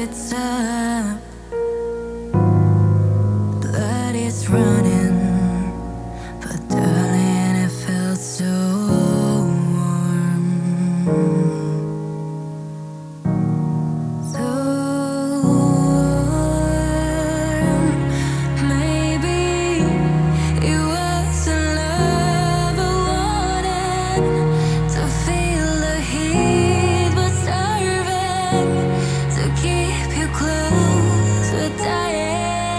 It's up.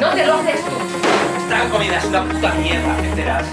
No te lo haces tú. Esta comida es una puta mierda, ¿me enteras?